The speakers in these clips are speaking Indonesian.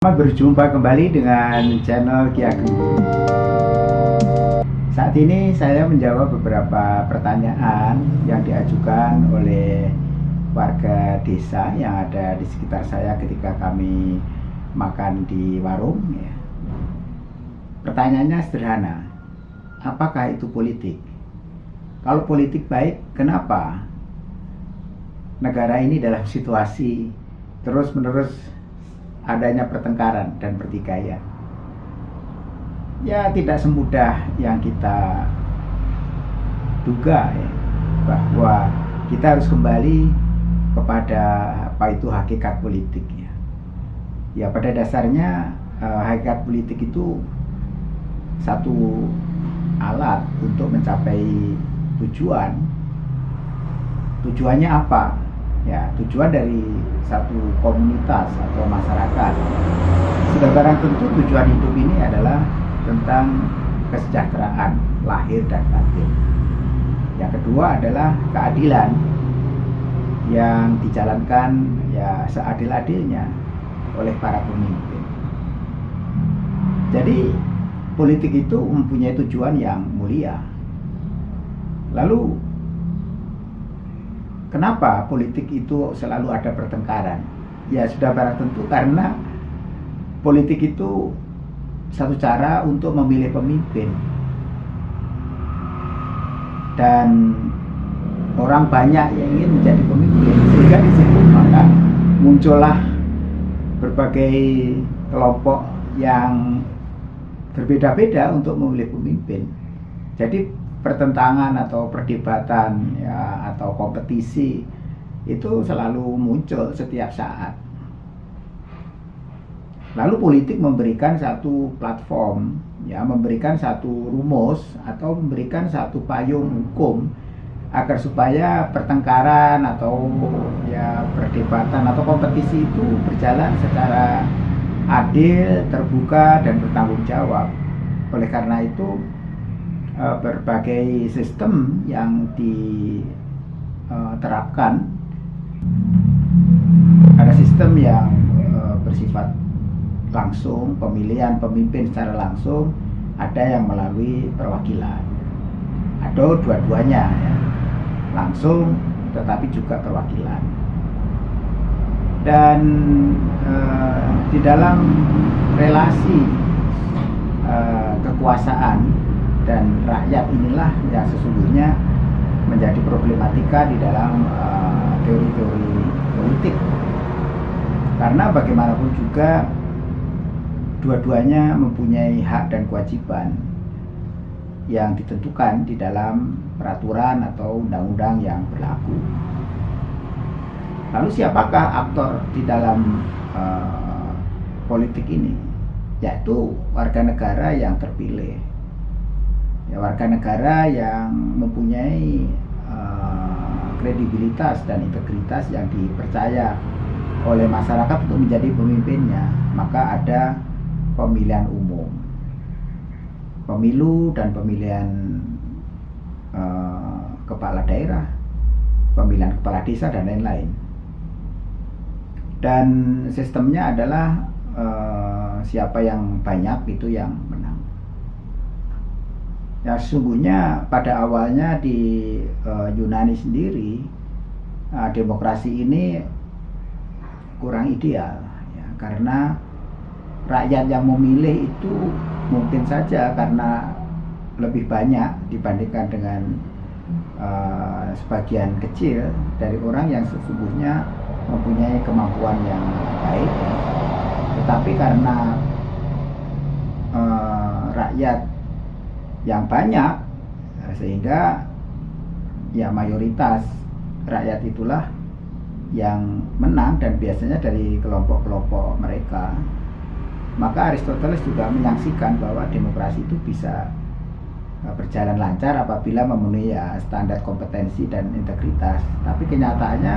Selamat berjumpa kembali dengan channel Ki Ageng. Saat ini saya menjawab beberapa pertanyaan yang diajukan oleh warga desa yang ada di sekitar saya ketika kami makan di warung. Ya. Pertanyaannya sederhana, apakah itu politik? Kalau politik baik, kenapa negara ini dalam situasi terus-menerus adanya pertengkaran dan pertikaian. Ya tidak semudah yang kita duga ya, bahwa kita harus kembali kepada apa itu hakikat politik ya. Ya pada dasarnya eh, hakikat politik itu satu alat untuk mencapai tujuan. Tujuannya apa? Ya tujuan dari satu komunitas atau masyarakat. Sudah barang tentu tujuan hidup ini adalah tentang kesejahteraan lahir dan batin. Yang kedua adalah keadilan yang dijalankan ya seadil-adilnya oleh para pemimpin. Jadi politik itu mempunyai tujuan yang mulia. Lalu Kenapa politik itu selalu ada pertengkaran? Ya sudah barang tentu karena politik itu satu cara untuk memilih pemimpin. Dan orang banyak yang ingin menjadi pemimpin sehingga di situ maka muncullah berbagai kelompok yang berbeda-beda untuk memilih pemimpin. Jadi pertentangan atau perdebatan ya atau kompetisi itu selalu muncul setiap saat. Lalu politik memberikan satu platform, ya memberikan satu rumus atau memberikan satu payung hukum agar supaya pertengkaran atau ya perdebatan atau kompetisi itu berjalan secara adil, terbuka dan bertanggung jawab. Oleh karena itu uh, berbagai sistem yang diterapkan. Ada sistem yang uh, bersifat langsung, pemilihan pemimpin secara langsung, ada yang melalui perwakilan. Ada dua-duanya ya. Langsung tetapi juga perwakilan. Dan uh, di dalam relasi kekuasaan dan rakyat inilah yang sesungguhnya menjadi problematika di dalam uh, teori-teori uh, politik karena bagaimanapun juga dua-duanya mempunyai hak dan kewajiban yang ditentukan di dalam peraturan atau undang-undang yang berlaku. Lalu siapakah aktor di dalam uh, politik ini? Yaitu warga negara yang terpilih ya, warga negara yang mempunyai uh, kredibilitas dan integritas yang dipercaya oleh masyarakat untuk menjadi pemimpinnya maka ada pemilihan umum. Pemilu dan pemilihan uh, kepala daerah pemilihan kepala desa dan lain-lain. Dan sistemnya adalah uh, siapa yang banyak itu yang menang Ya sesungguhnya pada awalnya di uh, Yunani sendiri uh, demokrasi ini kurang ideal ya, karena rakyat yang memilih itu mungkin saja karena lebih banyak dibandingkan dengan uh, sebagian kecil dari orang yang sesungguhnya mempunyai kemampuan yang baik ya. tetapi karena uh, rakyat yang banyak eh, sehingga ya mayoritas rakyat itulah yang menang dan biasanya dari kelompok-kelompok mereka. Maka Aristoteles juga menyaksikan bahwa demokrasi itu bisa eh, berjalan lancar apabila memenuhi ya standar kompetensi dan integritas. Tapi kenyataannya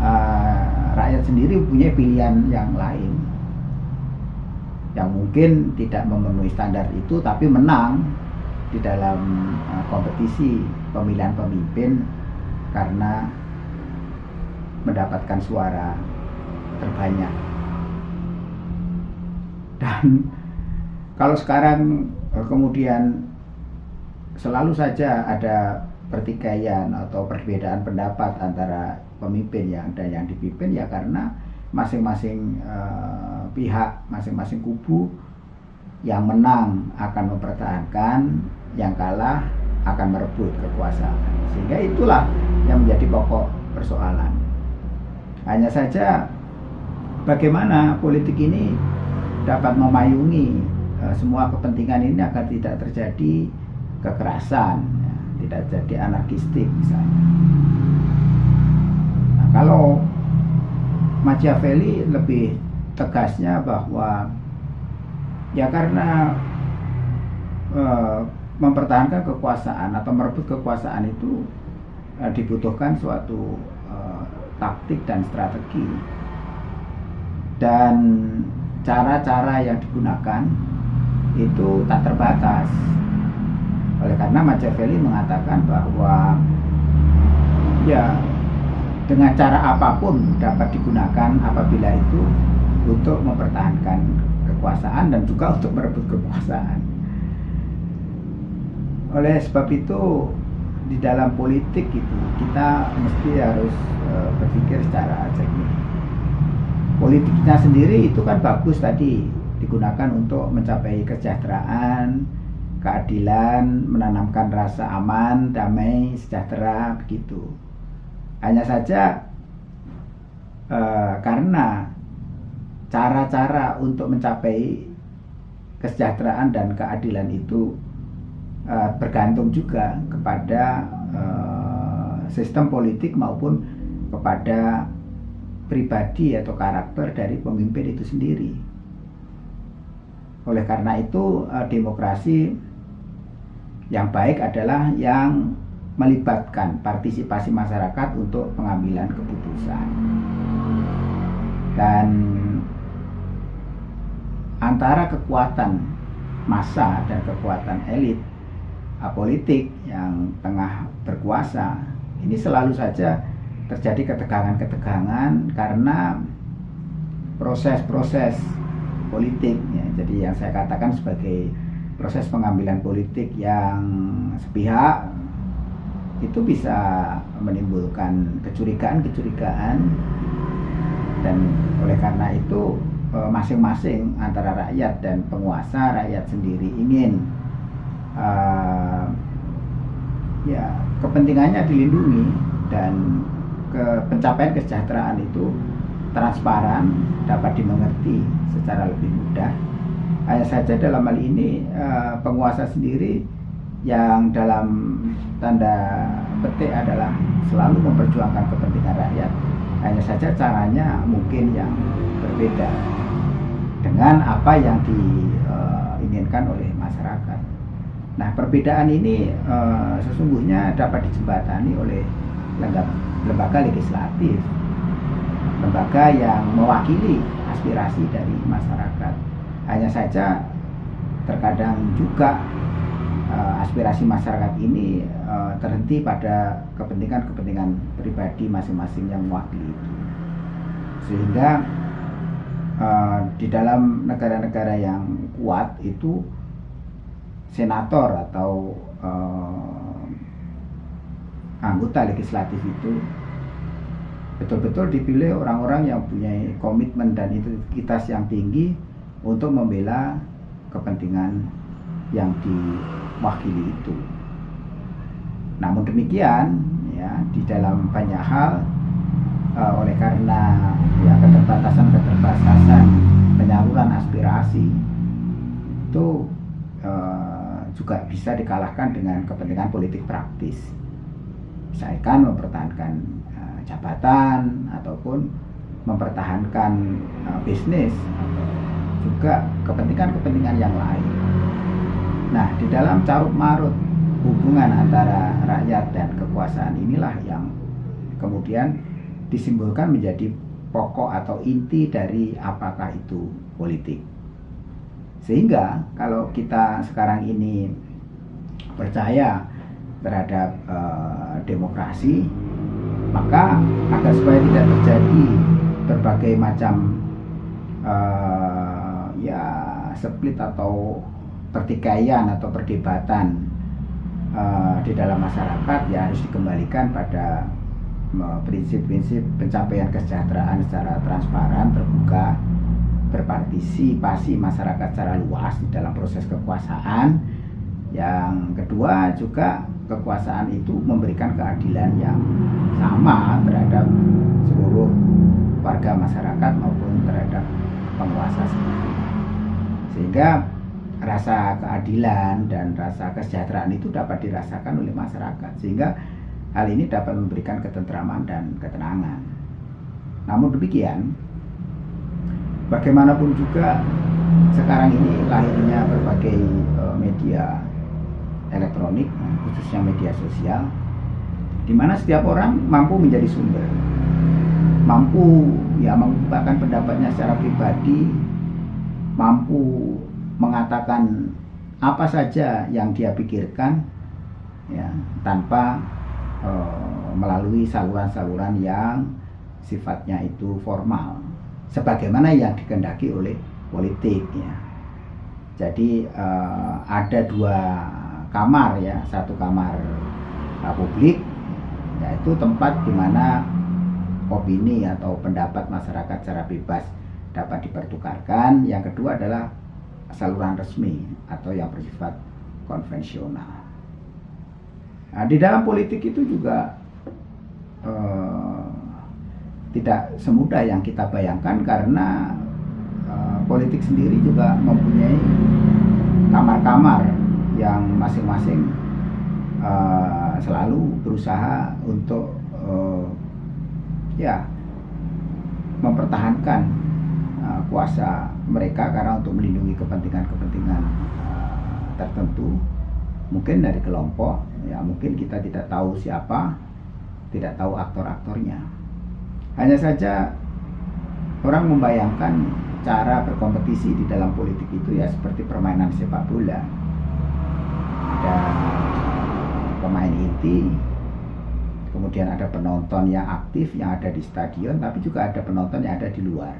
uh, rakyat sendiri punya pilihan yang lain. Yang mungkin tidak memenuhi standar itu tapi menang di dalam uh, kompetisi pemilihan pemimpin karena mendapatkan suara terbanyak. dan kalau sekarang eh, kemudian selalu saja ada pertikaian atau perbedaan pendapat antara pemimpin yang dan yang dipimpin ya karena masing-masing uh, pihak, masing-masing kubu yang menang akan mempertahankan, yang kalah akan merebut kekuasaan. Sehingga itulah yang menjadi pokok persoalan. Hanya saja bagaimana politik ini dapat memayungi uh, semua kepentingan ini agar tidak terjadi kekerasan, ya, tidak jadi anarkistik misalnya. Nah, kalau Machiavelli lebih tegasnya bahwa ya karena uh, mempertahankan kekuasaan atau merebut kekuasaan itu uh, dibutuhkan suatu uh, taktik dan strategi dan cara-cara yang digunakan itu tak terbatas oleh karena Machiavelli mengatakan bahwa ya dengan cara apa pun dapat digunakan apabila itu untuk mempertahankan kekuasaan dan juga untuk merebut kekuasaan. Oleh sebab itu di dalam politik itu kita mesti harus uh, berpikir secara jernih. Politiknya sendiri itu kan bagus tadi digunakan untuk mencapai kesejahteraan, keadilan, menanamkan rasa aman, damai, sejahtera, begitu. Hanya saja uh, karena cara-cara untuk mencapai kesejahteraan dan keadilan itu uh, bergantung juga kepada uh, sistem politik maupun kepada pribadi atau karakter dari pemimpin itu sendiri. Oleh karena itu, demokrasi yang baik adalah yang melibatkan partisipasi masyarakat untuk pengambilan keputusan. Dan antara kekuatan massa dan kekuatan elit politik yang tengah berkuasa ini selalu saja terjadi ketegangan-ketegangan karena proses-proses politik ya. Jadi yang saya katakan sebagai proses pengambilan politik yang sepihak itu bisa menimbulkan kecurigaan-kecurigaan dan oleh karena itu eh, masing-masing antara rakyat dan penguasa rakyat sendiri ingin uh, ya kepentingannya dilindungi dan ke pencapaian kesejahteraan itu transparan dapat dimengerti secara lebih mudah hanya saja dalam hal ini uh, penguasa sendiri yang dalam tanda petik adalah selalu memperjuangkan kepentingan rakyat. Hanya saja caranya mungkin yang berbeda dengan apa yang diinginkan eh, oleh masyarakat. Nah, perbedaan ini uh, sesungguhnya dapat dijembatani oleh lembaga legislatif, lembaga yang mewakili aspirasi dari masyarakat hanya saja terkadang juga uh, aspirasi masyarakat ini uh, terhenti pada kepentingan-kepentingan pribadi masing-masing yang mewakili itu. Sehingga di dalam negara-negara yang kuat itu senator atau uh, anggota legislatif itu betul-betul dipilih orang-orang yang punya komitmen dan integritas yang tinggi untuk membela kepentingan yang diwakili itu. Namun demikian, ya di dalam banyak hal uh, oleh karena ya keterbatasan-keterbatasan penyaluran aspirasi itu juga bisa dikalahkan dengan kepentingan politik praktis. Misalkan mempertahankan uh, jabatan ataupun mempertahankan uh, bisnis atau juga kepentingan-kepentingan yang lain. Nah, di dalam carut marut hubungan antara rakyat dan kekuasaan inilah yang kemudian disimbolkan menjadi pokok atau inti dari apakah itu politik. Sehingga kalau kita sekarang ini percaya terhadap uh, demokrasi, maka agar supaya tidak terjadi berbagai macam uh, ya split atau pertikaian atau perdebatan uh, di dalam masyarakat ya harus dikembalikan pada prinsip-prinsip pencapaian kesejahteraan secara transparan, terbuka, berpartisipasi masyarakat secara luas di dalam proses kekuasaan. Yang kedua juga kekuasaan itu memberikan keadilan yang sama terhadap seluruh warga masyarakat maupun terhadap penguasa sendiri. Sehingga rasa keadilan dan rasa kesejahteraan itu dapat dirasakan oleh masyarakat sehingga hal ini dapat memberikan ketentraman dan ketenangan. Namun demikian, bagaimanapun juga sekarang ini lahirnya berbagai uh, media elektronik khususnya media sosial di mana setiap orang mampu menjadi sumber. Mampu ya mengungkapkan pendapatnya secara pribadi mampu mengatakan apa saja yang dia pikirkan ya tanpa uh, melalui saluran-saluran yang sifatnya itu formal sebagaimana yang dikendaki oleh politik ya. Jadi uh, ada dua kamar ya. Satu kamar uh, publik yaitu tempat di mana opini atau pendapat masyarakat secara bebas dapat dipertukarkan. Yang kedua adalah saluran resmi atau yang bersifat konvensional. Nah, di dalam politik itu juga eh, tidak semudah yang kita bayangkan karena eh, politik sendiri juga mempunyai kamar-kamar yang masing-masing eh, selalu berusaha untuk eh, ya mempertahankan uh, kuasa mereka karena untuk melindungi kepentingan-kepentingan uh, tertentu. Mungkin dari kelompok ya mungkin kita tidak tahu siapa tidak tahu aktor-aktornya hanya saja orang membayangkan cara berkompetisi di dalam politik itu ya seperti permainan sepak bola ada pemain inti kemudian ada penonton yang aktif yang ada di stadion tapi juga ada penonton yang ada di luar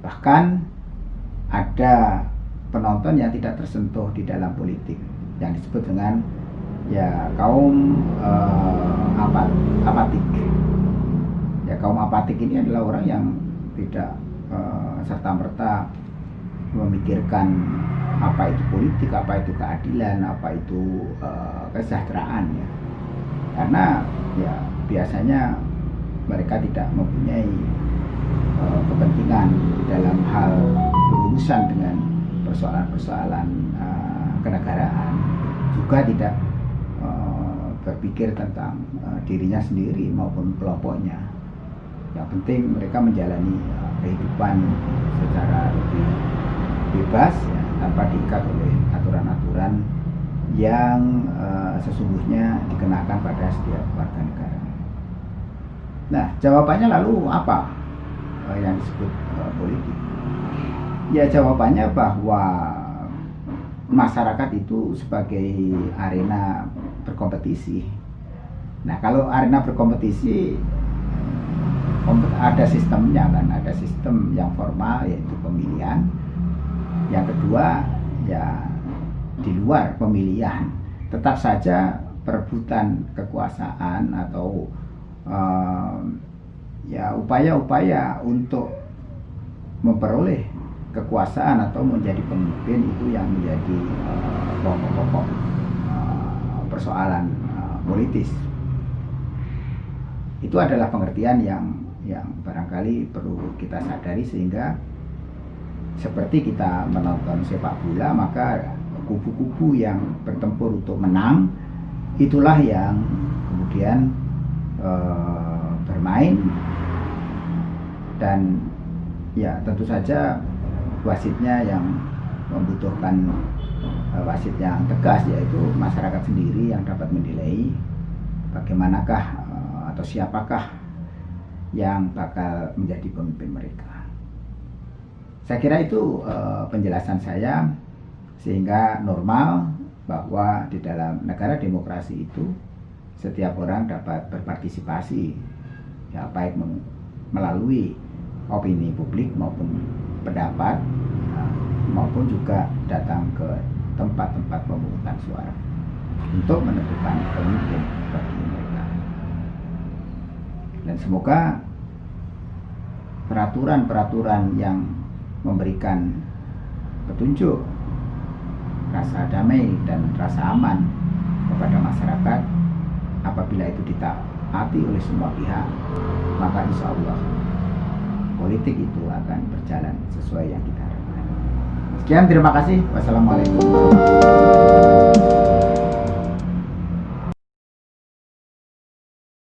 bahkan ada penonton yang tidak tersentuh di dalam politik yang disebut dengan ya kaum uh, apat, apatik. Ya kaum apatik ini adalah orang yang tidak uh, eh, serta merta memikirkan apa itu politik, apa itu keadilan, apa itu uh, kesejahteraan ya. Karena ya biasanya mereka tidak mempunyai uh, kepentingan dalam hal berurusan dengan persoalan-persoalan uh, kenegaraan juga tidak uh, berpikir tentang uh, dirinya sendiri maupun kelompoknya yang penting mereka menjalani uh, kehidupan secara lebih bebas ya, tanpa diikat oleh aturan-aturan yang uh, sesungguhnya dikenakan pada setiap warga negara. Nah, jawabannya lalu apa uh, yang disebut uh, politik? Ya jawabannya bahwa masyarakat itu sebagai arena berkompetisi. Nah kalau arena berkompetisi ada sistemnya kan, ada sistem yang formal yaitu pemilihan. Yang kedua ya di luar pemilihan tetap saja perebutan kekuasaan atau uh, ya upaya-upaya untuk memperoleh kekuasaan atau menjadi pemimpin itu yang menjadi eh, pokok-pokok uh, persoalan uh, politis. Itu adalah pengertian yang yang barangkali perlu kita sadari sehingga seperti kita menonton sepak bola maka kubu-kubu yang bertempur untuk menang itulah yang kemudian uh, bermain. Dan ya tentu saja wasitnya yang membutuhkan uh, wasit yang tegas yaitu masyarakat sendiri yang dapat menilai bagaimanakah uh, atau siapakah yang bakal menjadi pemimpin mereka. Saya kira itu uh, penjelasan saya sehingga normal bahwa di dalam negara demokrasi itu setiap orang dapat berpartisipasi ya baik melalui opini publik maupun pendapat maupun pun juga datang ke tempat-tempat pemungutan suara untuk menentukan pemimpin bagi. Dan semoga peraturan-peraturan yang memberikan petunjuk rasa damai dan rasa aman kepada masyarakat apabila itu ditaati oleh semua pihak maka insya Allah politik itu akan berjalan sesuai yang kita harapkan. Sekian terima kasih. Wassalamualaikum